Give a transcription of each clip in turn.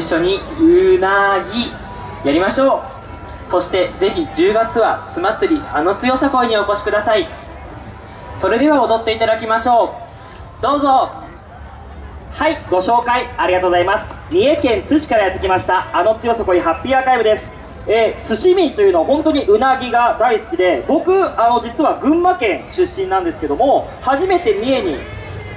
一緒にうなぎやりましょう。そしてぜひ10月はつ祭りあの強さ恋にお越しください。それでは踊っていただきましょう。どうぞ。はいご紹介ありがとうございます。三重県津市からやってきましたあの強さこいハッピーアーカイブです。えー、寿司民というのは本当にうなぎが大好きで僕あの実は群馬県出身なんですけども初めて三重に。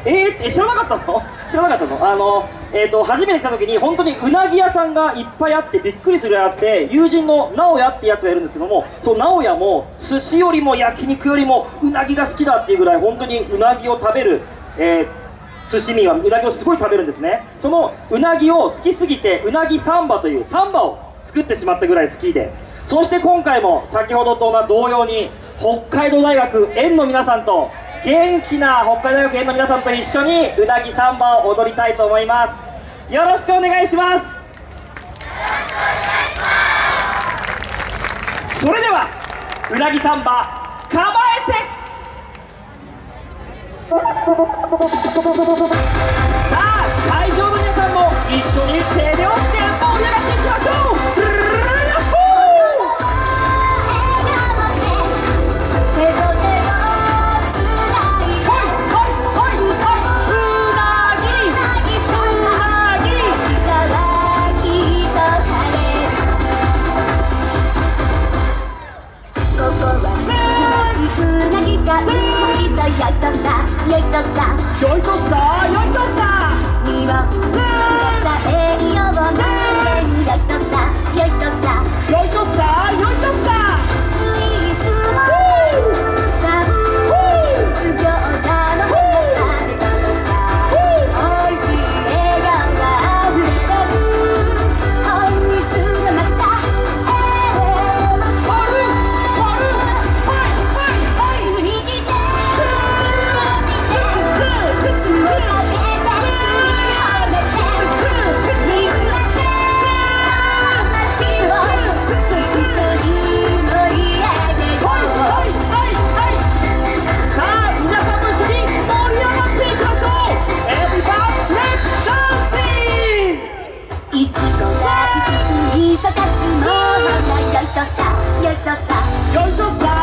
えー、知らなかったの？知らなかったの？あの、えーと、初めて来た時に本当にうなぎ屋さんがいっぱいあってびっくりするぐらいあって友人の直哉ってやつがいるんですけどもその直哉も寿司よりも焼肉よりもうなぎが好きだっていうぐらい本当にうなぎを食べる、えー寿司民はうなぎをすごい食べるんですね。そのうなぎを好きすぎてうなぎサンバというサンバを作ってしまったぐらい好きで。そして今回も先ほどと同様に北海道大学園の皆さんと元気な北海道学園の皆さんと一緒にうなぎサンバを踊りたいと思います。よろしくお願いします。それではうなぎサンバ構えて。さあ会場の皆さんも一緒に手拍いちごがいかつの花よいとさよいとさ。よいとさ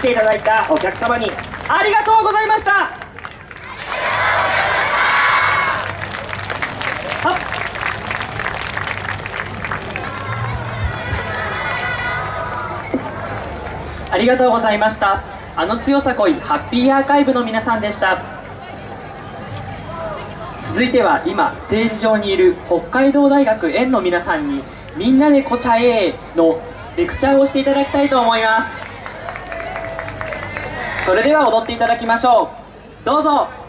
来ていただいたお客様にありがとうございました。ありがとうございました。あの強さこいハッピーアーカイブの皆さんでした。続いては今ステージ上にいる北海道大学園の皆さんに「みんなでこちゃえ!」のレクチャーをしていただきたいと思います。それでは踊っていただきましょう。どうぞ。